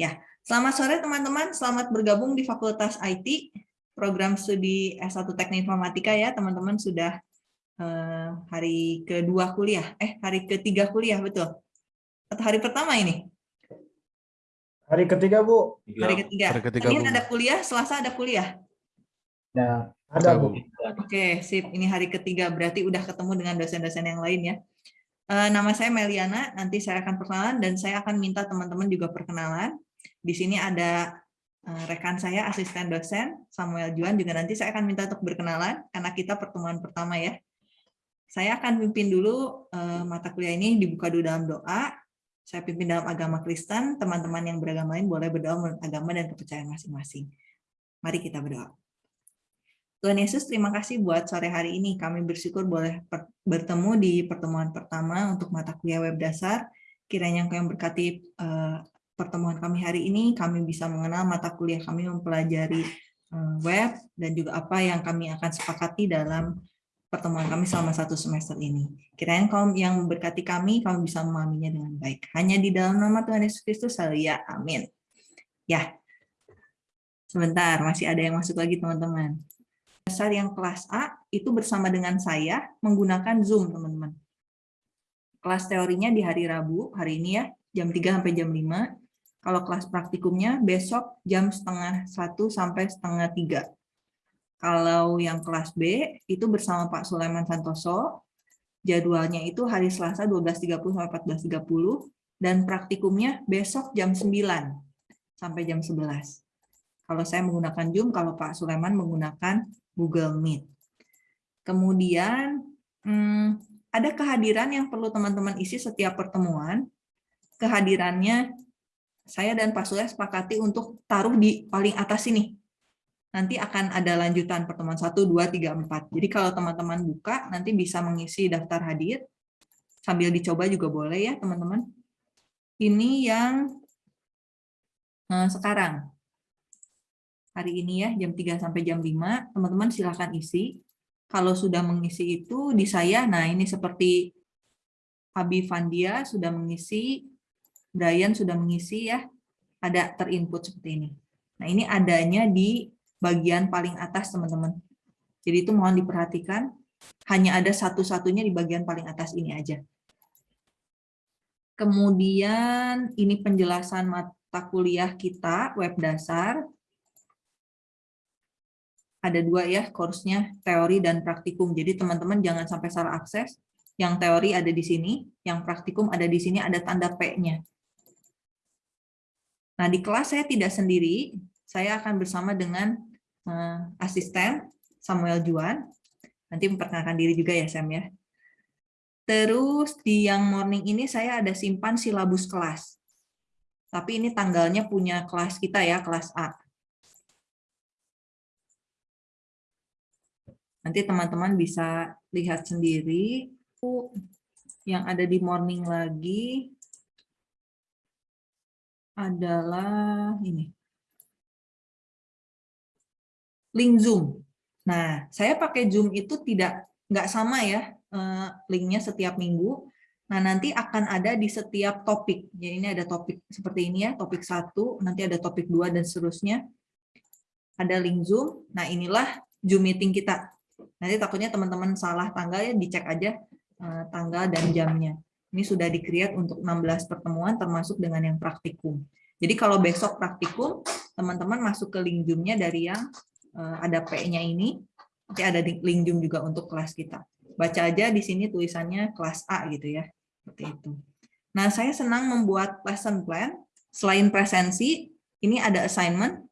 Ya, selamat sore teman-teman. Selamat bergabung di Fakultas IT, program studi S1 Teknik Informatika ya, teman-teman sudah eh, hari kedua kuliah, eh hari ketiga kuliah betul? Atau hari pertama ini? Hari ketiga Bu. Hari ketiga. Hari ketiga, ini Bu. ada kuliah, Selasa ada kuliah. Ya, ada Bu. Oke, sip. Ini hari ketiga, berarti udah ketemu dengan dosen-dosen yang lain ya. Eh, Nama saya Meliana, nanti saya akan perkenalan dan saya akan minta teman-teman juga perkenalan. Di sini ada eh, rekan saya, asisten dosen, Samuel Juan, juga nanti saya akan minta untuk berkenalan, karena kita pertemuan pertama ya. Saya akan pimpin dulu eh, mata kuliah ini, dibuka dulu dalam doa. Saya pimpin dalam agama Kristen, teman-teman yang beragama lain boleh berdoa menurut agama dan kepercayaan masing-masing. Mari kita berdoa. Tuhan Yesus, terima kasih buat sore hari ini. Kami bersyukur boleh bertemu di pertemuan pertama untuk mata kuliah web dasar. Kiranya Engkau yang berkati eh, pertemuan kami hari ini, kami bisa mengenal mata kuliah kami mempelajari eh, web, dan juga apa yang kami akan sepakati dalam pertemuan kami selama satu semester ini. Kiranya Engkau yang memberkati kami, kami bisa memahaminya dengan baik. Hanya di dalam nama Tuhan Yesus Kristus, ya amin. Ya, sebentar, masih ada yang masuk lagi teman-teman dasar yang kelas A itu bersama dengan saya menggunakan Zoom, teman-teman. Kelas teorinya di hari Rabu, hari ini ya, jam 3 sampai jam 5. Kalau kelas praktikumnya besok jam setengah 1 sampai setengah 3. Kalau yang kelas B itu bersama Pak Sulaiman Santoso, jadwalnya itu hari Selasa 12.30 sampai 14.30, dan praktikumnya besok jam 9 sampai jam 11. Kalau saya menggunakan Zoom, kalau Pak Sulaiman menggunakan Google Meet. Kemudian hmm, ada kehadiran yang perlu teman-teman isi setiap pertemuan. Kehadirannya saya dan Pak Surya sepakati untuk taruh di paling atas ini. Nanti akan ada lanjutan pertemuan 1, 2, 3, 4. Jadi kalau teman-teman buka, nanti bisa mengisi daftar hadir. Sambil dicoba juga boleh ya teman-teman. Ini yang eh, sekarang hari ini ya jam 3 sampai jam 5 teman-teman silakan isi kalau sudah mengisi itu di saya nah ini seperti Abi Vandia sudah mengisi Brian sudah mengisi ya ada terinput seperti ini nah ini adanya di bagian paling atas teman-teman jadi itu mohon diperhatikan hanya ada satu-satunya di bagian paling atas ini aja kemudian ini penjelasan mata kuliah kita web dasar ada dua ya course-nya teori dan praktikum. Jadi teman-teman jangan sampai salah akses. Yang teori ada di sini, yang praktikum ada di sini, ada tanda P-nya. Nah, di kelas saya tidak sendiri, saya akan bersama dengan uh, asisten Samuel Juan. Nanti memperkenalkan diri juga ya, Sam ya. Terus di yang morning ini saya ada simpan silabus kelas. Tapi ini tanggalnya punya kelas kita ya, kelas A. Nanti teman-teman bisa lihat sendiri yang ada di morning lagi adalah ini. Link Zoom. Nah, saya pakai Zoom itu tidak nggak sama ya eh, linknya setiap minggu. Nah, nanti akan ada di setiap topik. Jadi ini ada topik seperti ini ya, topik satu, nanti ada topik dua dan seterusnya. Ada link Zoom. Nah, inilah Zoom meeting kita. Nanti takutnya teman-teman salah tanggal ya dicek aja eh, tanggal dan jamnya. Ini sudah di-create untuk 16 pertemuan termasuk dengan yang praktikum. Jadi kalau besok praktikum, teman-teman masuk ke link Zoom-nya dari yang eh, ada P-nya ini, nanti ada link Zoom juga untuk kelas kita. Baca aja di sini tulisannya kelas A gitu ya. Seperti itu. Nah, saya senang membuat lesson plan. Selain presensi, ini ada assignment.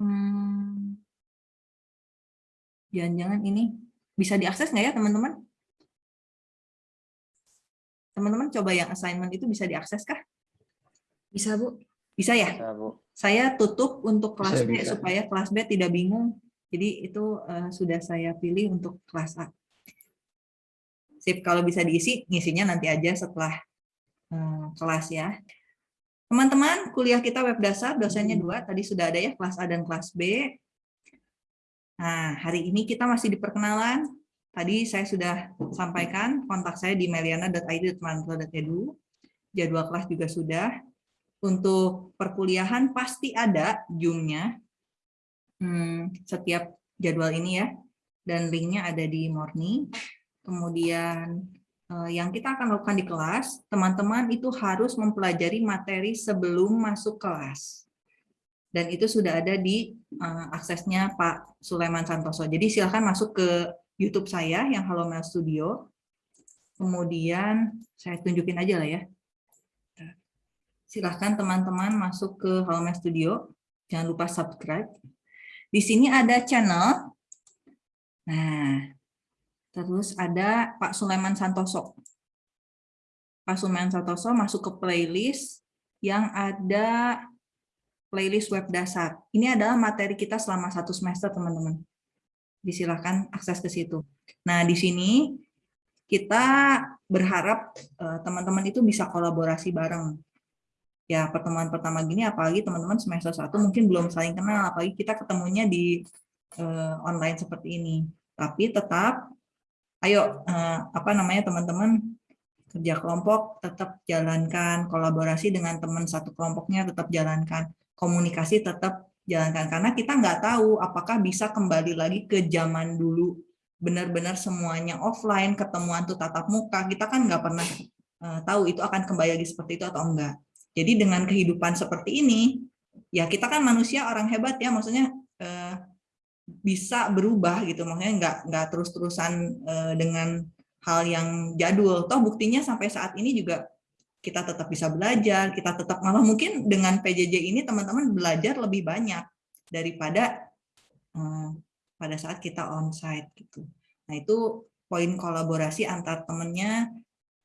Hmm, Jangan-jangan ini bisa diakses nggak ya teman-teman? Teman-teman coba yang assignment itu bisa diakses kah? Bisa, Bu. Bisa ya? Bisa, Bu. Saya tutup untuk kelas Bisa, B bisa. supaya kelas B tidak bingung. Jadi itu eh, sudah saya pilih untuk kelas A. Sip, kalau bisa diisi, ngisinya nanti aja setelah eh, kelas ya. Teman-teman, kuliah kita web dasar, dosennya dua, tadi sudah ada ya, kelas A dan kelas B. Nah, hari ini kita masih di perkenalan. Tadi saya sudah sampaikan kontak saya di meliana.id.manto.edu. Jadwal kelas juga sudah. untuk perkuliahan pasti ada Zoom-nya hmm, setiap jadwal ini ya. Dan linknya ada di Morning. Kemudian eh, yang kita akan lakukan di kelas, teman-teman itu harus mempelajari materi sebelum masuk kelas. Dan itu sudah ada di uh, aksesnya Pak Sulaiman Santoso. Jadi silahkan masuk ke YouTube saya yang Halo Mel Studio. Kemudian saya tunjukin aja lah ya. Silahkan teman-teman masuk ke Halo Mel Studio. Jangan lupa subscribe. Di sini ada channel. Nah, terus ada Pak Sulaiman Santoso. Pak Sulaiman Santoso masuk ke playlist yang ada playlist web dasar. Ini adalah materi kita selama satu semester, teman-teman. Disilahkan akses ke situ. Nah, di sini kita berharap eh, teman-teman itu bisa kolaborasi bareng. Ya, pertemuan pertama gini, apalagi teman-teman semester satu mungkin belum saling kenal, apalagi kita ketemunya di uh, online seperti ini. Tapi tetap, ayo, uh, apa namanya teman-teman, kerja kelompok tetap jalankan, kolaborasi dengan teman satu kelompoknya tetap jalankan komunikasi tetap jalankan karena kita nggak tahu apakah bisa kembali lagi ke zaman dulu. Benar-benar semuanya offline ketemuan tuh tatap muka. Kita kan nggak pernah uh, tahu itu akan kembali lagi seperti itu atau enggak. Jadi dengan kehidupan seperti ini ya kita kan manusia orang hebat ya. Maksudnya uh, bisa berubah gitu. Maksudnya nggak nggak terus-terusan uh, dengan hal yang jadul. Toh buktinya sampai saat ini juga kita tetap bisa belajar, kita tetap malah mungkin dengan PJJ ini teman-teman belajar lebih banyak daripada hmm, pada saat kita onsite gitu. Nah itu poin kolaborasi antar temennya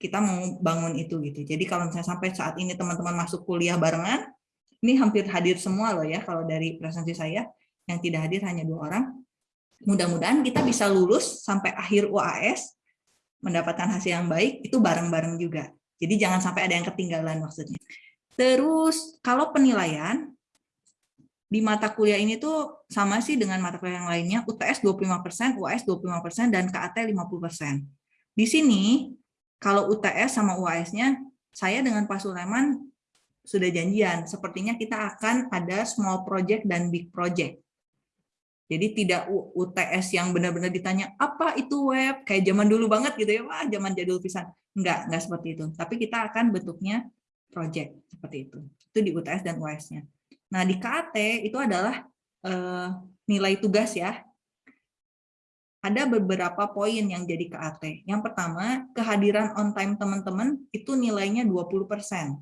kita mau bangun itu gitu. Jadi kalau misalnya sampai saat ini teman-teman masuk kuliah barengan, ini hampir hadir semua loh ya kalau dari presensi saya yang tidak hadir hanya dua orang. Mudah-mudahan kita bisa lulus sampai akhir UAS mendapatkan hasil yang baik itu bareng-bareng juga. Jadi jangan sampai ada yang ketinggalan maksudnya. Terus kalau penilaian di mata kuliah ini tuh sama sih dengan mata kuliah yang lainnya, UTS 25%, UAS 25%, dan KAT 50%. Di sini, kalau UTS sama UAS-nya, saya dengan Pak Sulaiman sudah janjian, sepertinya kita akan ada small project dan big project. Jadi tidak UTS yang benar-benar ditanya, apa itu web? Kayak zaman dulu banget gitu ya, wah zaman jadul pisan. Enggak, enggak seperti itu. Tapi kita akan bentuknya project seperti itu. Itu di UTS dan UAS-nya. Nah, di KAT itu adalah eh, nilai tugas ya. Ada beberapa poin yang jadi KAT. Yang pertama, kehadiran on time teman-teman itu nilainya 20%.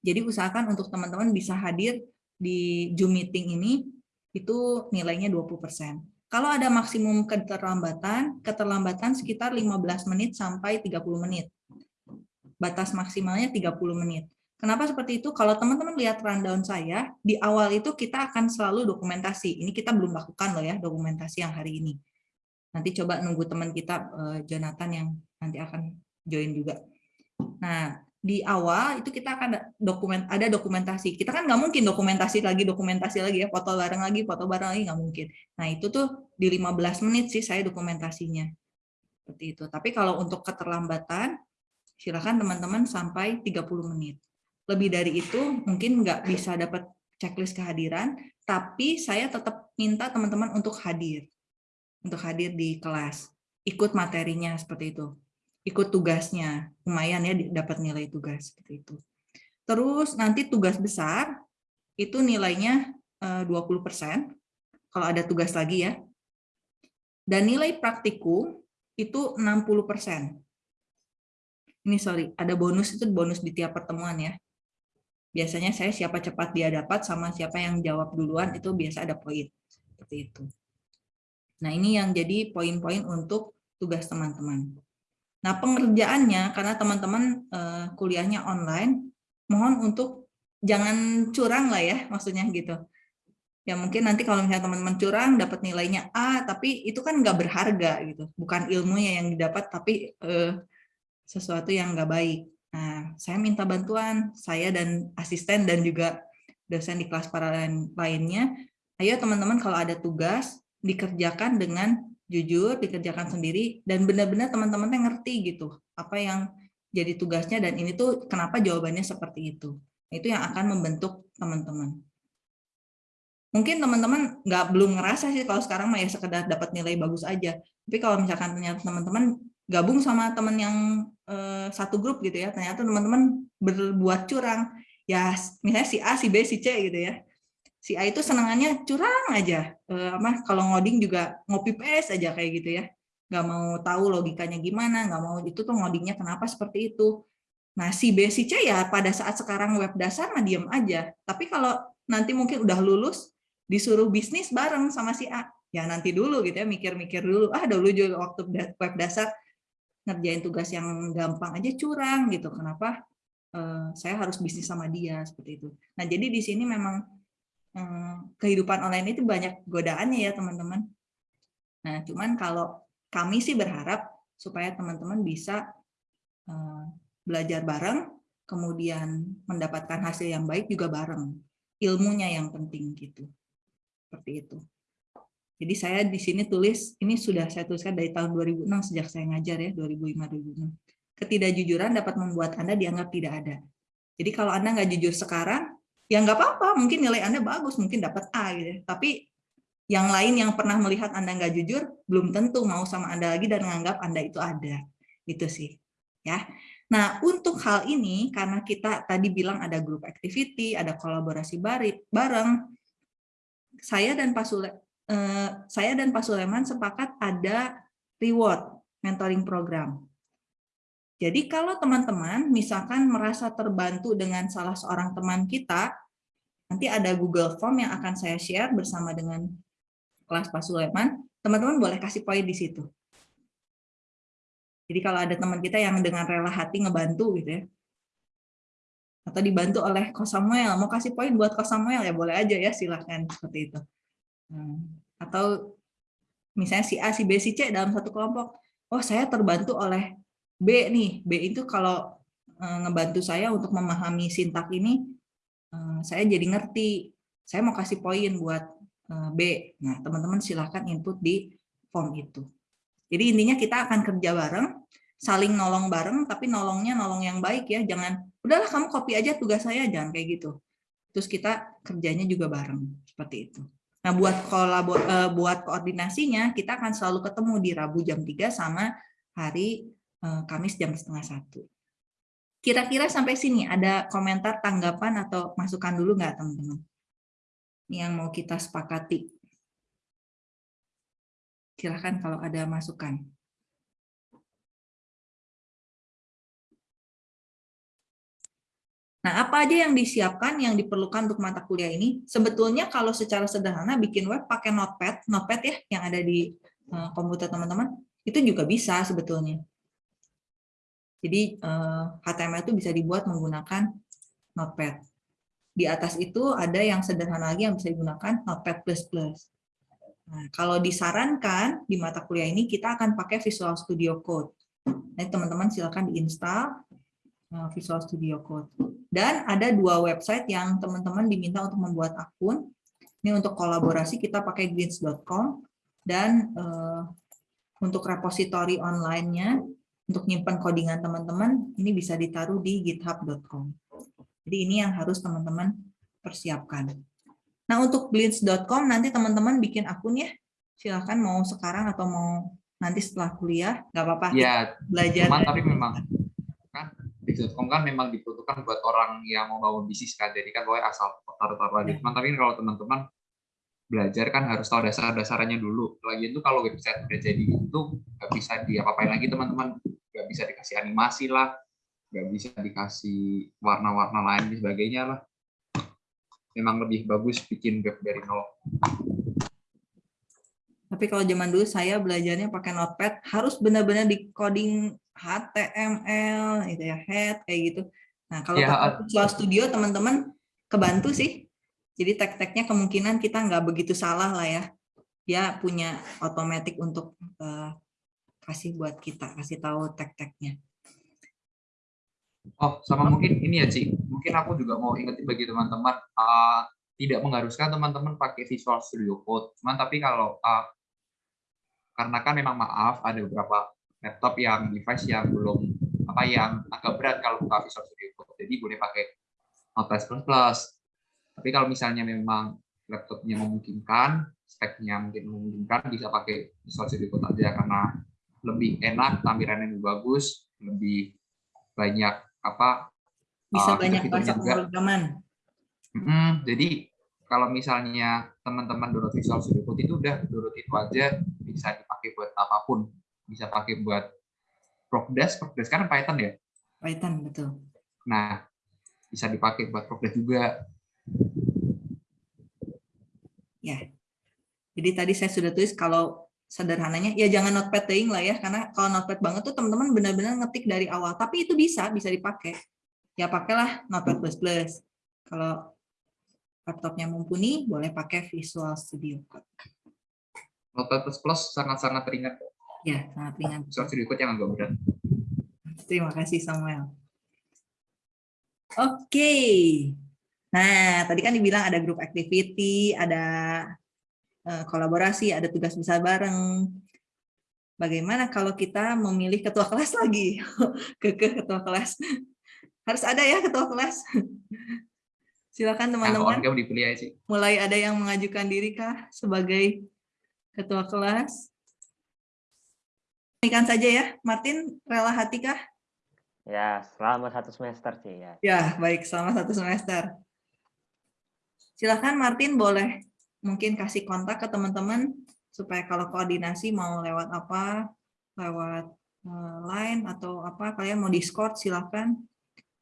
Jadi usahakan untuk teman-teman bisa hadir di Zoom meeting ini itu nilainya 20%. Kalau ada maksimum keterlambatan, keterlambatan sekitar 15 menit sampai 30 menit. Batas maksimalnya 30 menit. Kenapa seperti itu? Kalau teman-teman lihat rundown saya, di awal itu kita akan selalu dokumentasi. Ini kita belum lakukan loh ya, dokumentasi yang hari ini. Nanti coba nunggu teman kita, eh, Jonathan, yang nanti akan join juga. Nah, di awal itu kita akan dokumen ada dokumentasi. Kita kan nggak mungkin dokumentasi lagi dokumentasi lagi ya foto bareng lagi foto bareng lagi nggak mungkin. Nah itu tuh di 15 menit sih saya dokumentasinya. Seperti itu. Tapi kalau untuk keterlambatan silakan teman-teman sampai 30 menit. Lebih dari itu mungkin nggak bisa dapat checklist kehadiran tapi saya tetap minta teman-teman untuk hadir. Untuk hadir di kelas ikut materinya seperti itu ikut tugasnya. Lumayan ya dapat nilai tugas seperti itu. Terus nanti tugas besar itu nilainya 20%, eh, kalau ada tugas lagi ya. Dan nilai praktikum itu 60%. Ini sorry, ada bonus itu bonus di tiap pertemuan ya. Biasanya saya siapa cepat dia dapat sama siapa yang jawab duluan itu biasa ada poin. Seperti itu. Nah ini yang jadi poin-poin untuk tugas teman-teman. Nah, pengerjaannya karena teman-teman uh, kuliahnya online, mohon untuk jangan curang lah ya, maksudnya gitu. Ya mungkin nanti kalau misalnya teman-teman curang dapat nilainya A, tapi itu kan nggak berharga gitu, bukan ilmunya yang didapat, tapi uh, sesuatu yang nggak baik. Nah, saya minta bantuan saya dan asisten dan juga dosen di kelas para lainnya. Ayo teman-teman kalau ada tugas dikerjakan dengan jujur dikerjakan sendiri dan benar-benar teman-teman yang ngerti gitu apa yang jadi tugasnya dan ini tuh kenapa jawabannya seperti itu Itu yang akan membentuk teman-teman. Mungkin teman-teman nggak belum ngerasa sih kalau sekarang mah ya sekedar dapat nilai bagus aja. Tapi kalau misalkan ternyata teman-teman gabung sama teman yang eh, satu grup gitu ya, ternyata teman-teman berbuat curang, ya misalnya si A, si B, si C gitu ya. Si A itu senangannya curang aja, eh, apa kalau ngoding juga ngopi pes aja kayak gitu ya, nggak mau tahu logikanya gimana, nggak mau itu tuh ngodingnya kenapa seperti itu. Nah si B, si C ya pada saat sekarang web dasar mah diem aja. Tapi kalau nanti mungkin udah lulus, disuruh bisnis bareng sama si A, ya nanti dulu gitu ya, mikir-mikir dulu. Ah dulu juga waktu web dasar ngerjain tugas yang gampang aja curang gitu. Kenapa eh, saya harus bisnis sama dia seperti itu. Nah jadi di sini memang kehidupan online itu banyak godaannya ya teman-teman. Nah cuman kalau kami sih berharap supaya teman-teman bisa eh, belajar bareng, kemudian mendapatkan hasil yang baik juga bareng. Ilmunya yang penting gitu. Seperti itu. Jadi saya di sini tulis, ini sudah saya tuliskan dari tahun 2006 sejak saya ngajar ya, 2005-2006. Ketidakjujuran dapat membuat Anda dianggap tidak ada. Jadi kalau Anda nggak jujur sekarang, ya nggak apa-apa, mungkin nilai Anda bagus, mungkin dapat A gitu. ya. Tapi yang lain yang pernah melihat Anda nggak jujur, belum tentu mau sama Anda lagi dan menganggap Anda itu ada. Itu sih. ya. Nah, untuk hal ini, karena kita tadi bilang ada grup activity, ada kolaborasi bareng, saya dan Pak Sule Eh, saya dan Pak Suleman sepakat ada reward mentoring program. Jadi kalau teman-teman misalkan merasa terbantu dengan salah seorang teman kita, nanti ada Google Form yang akan saya share bersama dengan kelas Pak Suleman, teman-teman boleh kasih poin di situ. Jadi kalau ada teman kita yang dengan rela hati ngebantu gitu ya, atau dibantu oleh Ko Samuel, mau kasih poin buat Ko Samuel ya boleh aja ya silahkan seperti itu. Hmm. Atau misalnya si A, si B, si C dalam satu kelompok. Oh, saya terbantu oleh B nih. B itu kalau eh, ngebantu saya untuk memahami sintak ini, eh, saya jadi ngerti. Saya mau kasih poin buat eh, B. Nah, teman-teman silahkan input di form itu. Jadi intinya kita akan kerja bareng, saling nolong bareng, tapi nolongnya nolong yang baik ya. Jangan, udahlah kamu copy aja tugas saya, jangan kayak gitu. Terus kita kerjanya juga bareng, seperti itu. Nah, buat kolabor buat koordinasinya kita akan selalu ketemu di Rabu jam 3 sama hari Kamis jam setengah satu. Kira-kira sampai sini ada komentar, tanggapan atau masukan dulu nggak teman-teman? Yang mau kita sepakati. Silahkan kalau ada masukan. Nah, apa aja yang disiapkan, yang diperlukan untuk mata kuliah ini? Sebetulnya kalau secara sederhana bikin web pakai Notepad, Notepad ya yang ada di eh, komputer teman-teman, itu juga bisa sebetulnya. Jadi HTML eh, itu bisa dibuat menggunakan Notepad. Di atas itu ada yang sederhana lagi yang bisa digunakan Notepad++. Nah, kalau disarankan di mata kuliah ini kita akan pakai Visual Studio Code. Nah, teman-teman silakan diinstal eh, Visual Studio Code. Dan ada dua website yang teman-teman diminta untuk membuat akun. Ini untuk kolaborasi kita pakai greens.com dan uh, untuk repository online-nya untuk nyimpan codingan teman-teman ini bisa ditaruh di github.com. Jadi ini yang harus teman-teman persiapkan. Nah, untuk glints.com nanti teman-teman bikin akun ya. Silahkan mau sekarang atau mau nanti setelah kuliah, nggak apa-apa. Ya, belajar. Cuman, tapi memang Bix.com kan memang dibutuhkan buat orang yang mau bangun bisnis kan, jadi kan boleh asal taruh-taruh aja. Cuman tapi kalau teman-teman belajar kan harus tahu dasar-dasarnya dulu. Lagi itu kalau website udah jadi itu nggak bisa diapa-apain lagi teman-teman, nggak bisa dikasih animasi lah, nggak bisa dikasih warna-warna lain dan sebagainya lah. Memang lebih bagus bikin web dari nol. Tapi kalau zaman dulu saya belajarnya pakai notepad, harus benar-benar di coding HTML, gitu ya, head kayak gitu. Nah kalau ya, pakai Visual Studio teman-teman kebantu sih. Jadi tag-tagnya kemungkinan kita nggak begitu salah lah ya. Dia punya otomatis untuk uh, kasih buat kita, kasih tahu tag-tagnya. Oh, sama mungkin ini ya, Ci. Mungkin aku juga mau ingetin bagi teman-teman, uh, tidak mengharuskan teman-teman pakai Visual Studio Code. Cuman tapi kalau uh, karena kan memang maaf ada beberapa laptop yang device yang belum apa yang agak berat kalau buka Visual Studio Code. Jadi boleh pakai Notepad. Tapi kalau misalnya memang laptopnya memungkinkan, speknya mungkin memungkinkan, bisa pakai Visual Studio Code aja karena lebih enak, tampilannya lebih bagus, lebih banyak apa Bisa uh, banyak bahasa juga. pemrograman. Mm, jadi kalau misalnya teman-teman download Visual Studio Code itu udah download itu aja bisa dipakai buat apa pun. Bisa pakai buat Progress, Progress kan Python ya. Python, betul. Nah, bisa dipakai buat Progress juga. Jadi tadi saya sudah tulis kalau sederhananya ya jangan notepad teing lah ya karena kalau notepad banget tuh teman-teman benar-benar ngetik dari awal. Tapi itu bisa bisa dipakai. Ya pakailah notepad plus plus. Kalau laptopnya mumpuni boleh pakai Visual Studio Code. Notepad plus plus sangat-sangat ringan. ya sangat ringan Visual Studio Code yang agak berat. terima kasih Samuel. Oke nah tadi kan dibilang ada grup activity ada eh, kolaborasi ada tugas besar bareng bagaimana kalau kita memilih ketua kelas lagi ke ketua kelas harus ada ya ketua kelas silakan Yang teman-teman on cam dipilih aja sih. mulai ada yang mengajukan diri kah sebagai ketua kelas Ikan saja ya Martin rela hati kah Ya, selama satu semester sih ya. Ya, baik. Selama satu semester. Silakan Martin boleh mungkin kasih kontak ke teman-teman supaya kalau koordinasi mau lewat apa, lewat eh, line atau apa, kalian mau Discord silakan.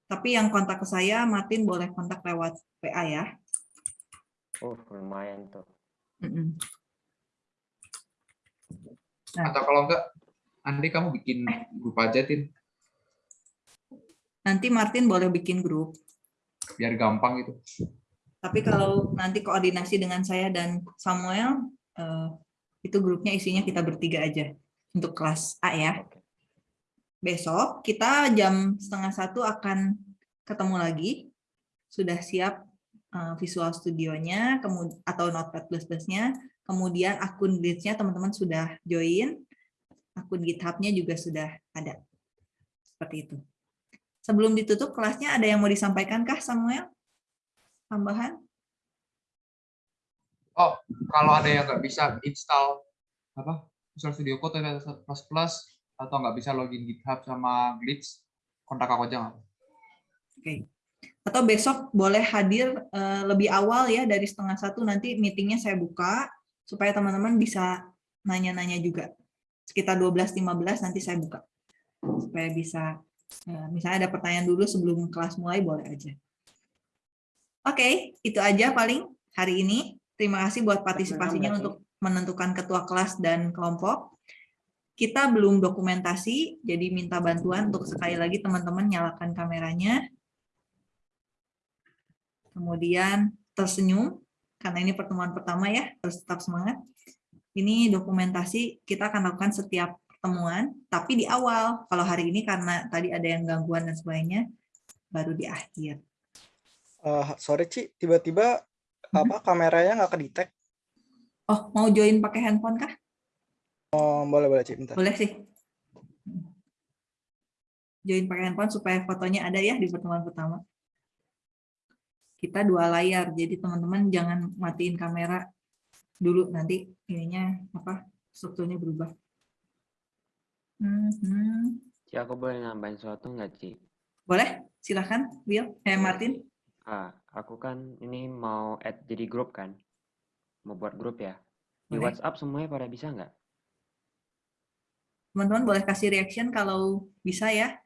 Tapi yang kontak ke saya, Martin boleh kontak lewat PA ya. Uh, lumayan tuh. Nah. Atau kalau enggak, Andi kamu bikin grup aja, Tin. Nanti Martin boleh bikin grup. Biar gampang gitu. Tapi kalau nanti koordinasi dengan saya dan Samuel, eh, itu grupnya isinya kita bertiga aja untuk kelas A ya. Besok kita jam setengah satu akan ketemu lagi. Sudah siap uh, Visual Studionya atau Notepad++-nya. plus Kemudian akun Glitch-nya teman-teman sudah join. Akun GitHub-nya juga sudah ada. Seperti itu. Sebelum ditutup kelasnya ada yang mau disampaikan kah Samuel? Tambahan? Oh, kalau ada yang nggak bisa install apa Visual Studio Code plus plus atau nggak bisa login GitHub sama Glitch, kontak aku aja nggak? Oke. Atau besok boleh hadir eh, lebih awal ya dari setengah satu nanti meetingnya saya buka supaya teman-teman bisa nanya-nanya juga. Sekitar 12.15 nanti saya buka. Supaya bisa, eh, misalnya ada pertanyaan dulu sebelum kelas mulai boleh aja. Oke, itu aja paling hari ini. Terima kasih buat partisipasinya untuk menentukan ketua kelas dan kelompok. Kita belum dokumentasi, jadi minta bantuan untuk sekali lagi teman-teman nyalakan kameranya. Kemudian tersenyum, karena ini pertemuan pertama ya, harus tetap semangat. Ini dokumentasi kita akan lakukan setiap pertemuan, tapi di awal. Kalau hari ini karena tadi ada yang gangguan dan sebagainya, baru di akhir. Eh, sorry Ci, tiba-tiba apa kameranya nggak kedetek? Oh, mau join pakai handphone kah? Oh, boleh boleh Ci, bentar. Boleh sih. Join pakai handphone supaya fotonya ada ya di pertemuan pertama. Kita dua layar, jadi teman-teman jangan matiin kamera dulu nanti ininya apa strukturnya berubah. Mhm. Ci, aku boleh nambahin sesuatu nggak, Ci? Boleh, silahkan, Bill, eh Martin. Ah, aku kan ini mau add jadi grup kan? Mau buat grup ya? Di Boleh. WhatsApp semuanya pada bisa nggak? Teman-teman boleh kasih reaction kalau bisa ya.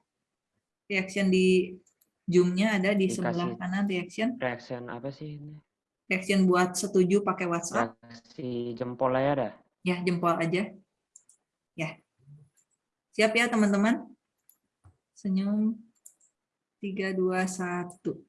Reaction di Zoom-nya ada di sebelah Dikasih. kanan reaction. Reaction apa sih ini? Reaction buat setuju pakai WhatsApp. Reaksi jempol aja dah. Ya, jempol aja. Ya. Siap ya, teman-teman? Senyum. 3, 2, 1.